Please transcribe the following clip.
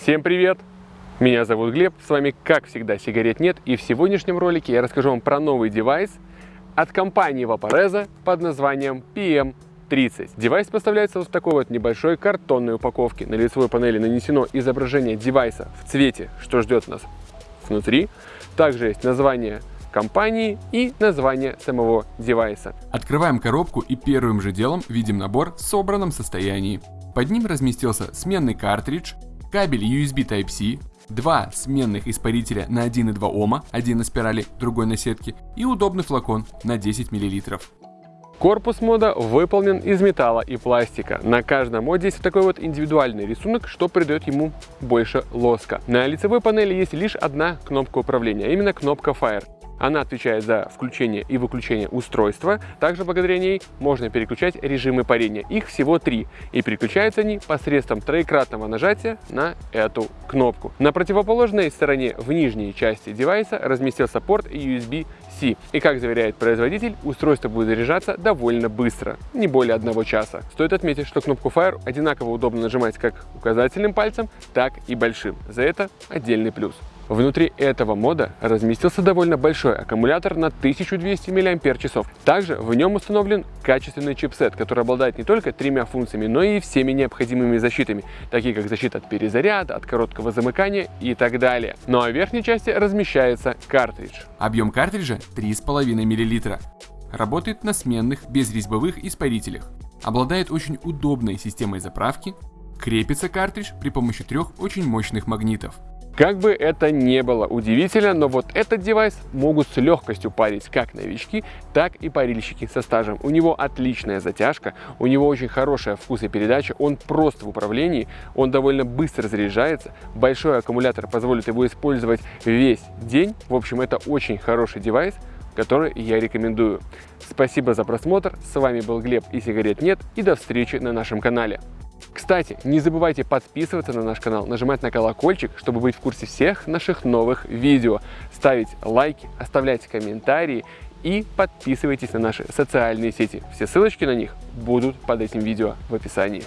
Всем привет! Меня зовут Глеб, с вами как всегда сигарет нет и в сегодняшнем ролике я расскажу вам про новый девайс от компании Vaporesso под названием PM30. Девайс поставляется вот в такой вот небольшой картонной упаковке. На лицевой панели нанесено изображение девайса в цвете, что ждет нас внутри. Также есть название компании и название самого девайса. Открываем коробку и первым же делом видим набор в собранном состоянии. Под ним разместился сменный картридж, кабель USB Type-C, два сменных испарителя на 1,2 Ома, один на спирали, другой на сетке, и удобный флакон на 10 мл. Корпус мода выполнен из металла и пластика. На каждом моде есть такой вот индивидуальный рисунок, что придает ему больше лоска. На лицевой панели есть лишь одна кнопка управления, а именно кнопка Fire. Она отвечает за включение и выключение устройства. Также благодаря ней можно переключать режимы парения. Их всего три. И переключаются они посредством троекратного нажатия на эту кнопку. На противоположной стороне в нижней части девайса разместился порт USB-C. И как заверяет производитель, устройство будет заряжаться довольно быстро, не более одного часа. Стоит отметить, что кнопку Fire одинаково удобно нажимать как указательным пальцем, так и большим. За это отдельный плюс. Внутри этого мода разместился довольно большой аккумулятор на 1200 мАч. Также в нем установлен качественный чипсет, который обладает не только тремя функциями, но и всеми необходимыми защитами, такие как защита от перезаряда, от короткого замыкания и так далее. Ну а в верхней части размещается картридж. Объем картриджа 3,5 мл. Работает на сменных безрезьбовых испарителях. Обладает очень удобной системой заправки. Крепится картридж при помощи трех очень мощных магнитов. Как бы это не было удивительно, но вот этот девайс могут с легкостью парить как новички, так и парильщики со стажем. У него отличная затяжка, у него очень хорошая вкус и передача, он прост в управлении, он довольно быстро заряжается, большой аккумулятор позволит его использовать весь день. В общем, это очень хороший девайс, который я рекомендую. Спасибо за просмотр, с вами был Глеб и сигарет нет, и до встречи на нашем канале. Кстати, не забывайте подписываться на наш канал, нажимать на колокольчик, чтобы быть в курсе всех наших новых видео, ставить лайки, оставлять комментарии и подписывайтесь на наши социальные сети. Все ссылочки на них будут под этим видео в описании.